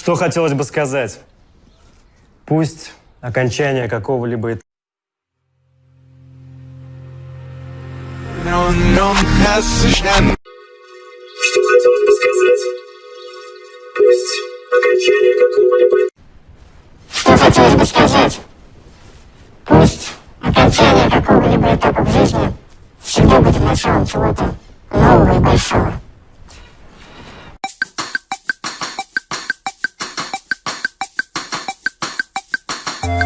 Что хотелось бы сказать? Пусть окончание какого-либо этапа Что хотелось бы сказать? Пусть окончание какого-либо Что хотелось бы сказать? Пусть окончание какого-либо этапа в жизни всегда будет началом чего-то нового и большого.